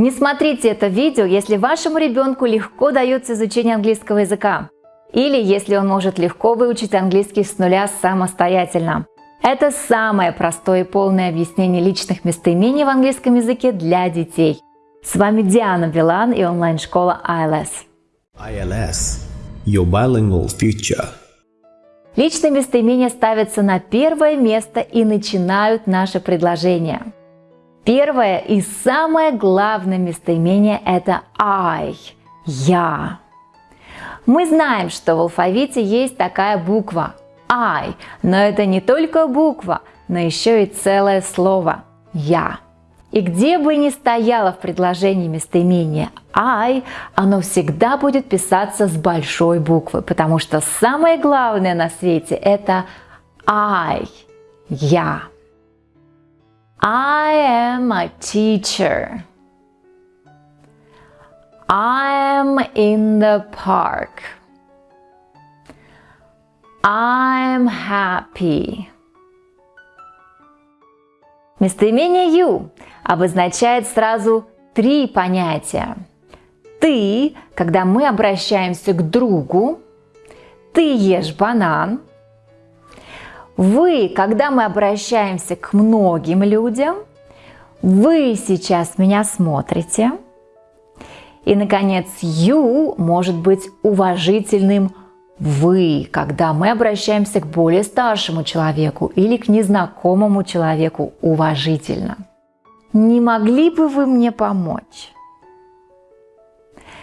Не смотрите это видео, если вашему ребенку легко дается изучение английского языка или если он может легко выучить английский с нуля самостоятельно. Это самое простое и полное объяснение личных местоимений в английском языке для детей. С вами Диана Вилан и онлайн-школа ILS. ILS – Your Bilingual Future. Личные местоимения ставятся на первое место и начинают наше предложение. Первое и самое главное местоимение – это I – «я». Мы знаем, что в алфавите есть такая буква I, но это не только буква, но еще и целое слово «я». И где бы ни стояло в предложении местоимение I, оно всегда будет писаться с большой буквы, потому что самое главное на свете это I, я. I am a teacher. I'm in the park. I'm happy. Местоимение you обозначает сразу три понятия. Ты, когда мы обращаемся к другу, ты ешь банан. Вы, когда мы обращаемся к многим людям, вы сейчас меня смотрите – и, наконец, you может быть уважительным вы, когда мы обращаемся к более старшему человеку или к незнакомому человеку уважительно. Не могли бы вы мне помочь?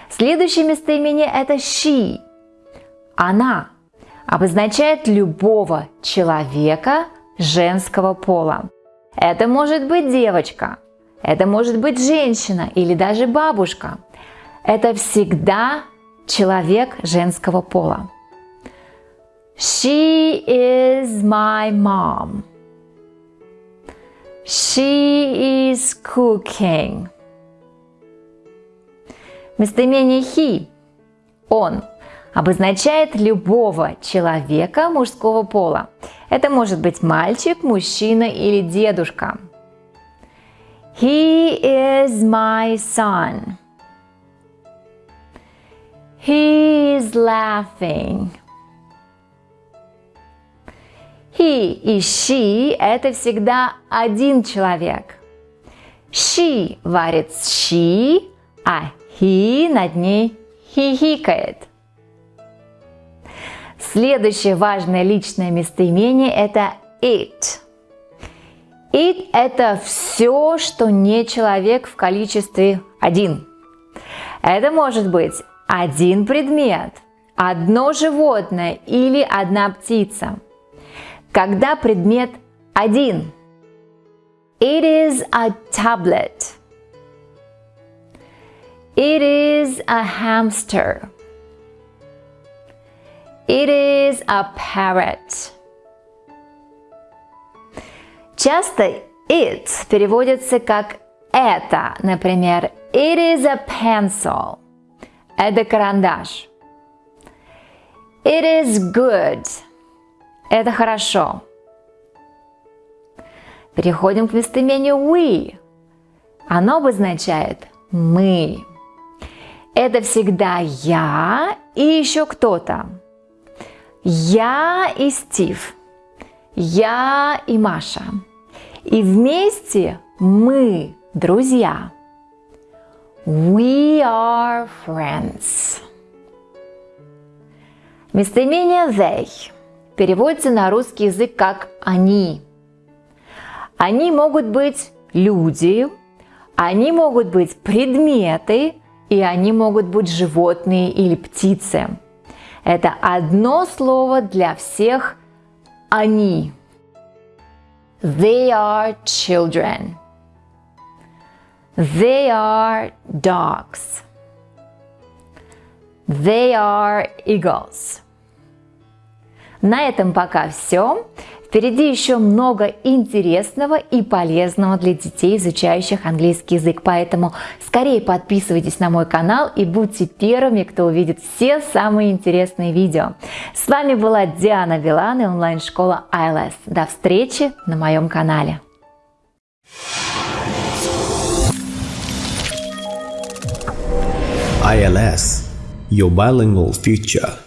Следующее местоимение – это she. Она обозначает любого человека женского пола. Это может быть девочка, это может быть женщина или даже бабушка – это всегда человек женского пола. She is my mom. She is cooking. Местоимение he, он, обозначает любого человека мужского пола. Это может быть мальчик, мужчина или дедушка. He is my son. He is laughing. He и she – это всегда один человек. She варит щи, а he над ней хихикает. Следующее важное личное местоимение – это it. It – это все, что не человек в количестве один. Это может быть один предмет, одно животное или одна птица. Когда предмет один. It is a tablet. It is a hamster. It is a parrot. Часто it переводится как это, например, it is a pencil. Это карандаш. It is good. Это хорошо. Переходим к местоимению we. Оно обозначает мы. Это всегда я и еще кто-то. Я и Стив. Я и Маша. И вместе мы друзья. We are friends. Местоимение they переводится на русский язык как «они». Они могут быть люди, они могут быть предметы, и они могут быть животные или птицы. Это одно слово для всех «они». They are children. They are dogs. They are eagles. На этом пока все. Впереди еще много интересного и полезного для детей, изучающих английский язык. Поэтому скорее подписывайтесь на мой канал и будьте первыми, кто увидит все самые интересные видео. С вами была Диана Вилан и онлайн-школа ILS. До встречи на моем канале. ILS, your bilingual future.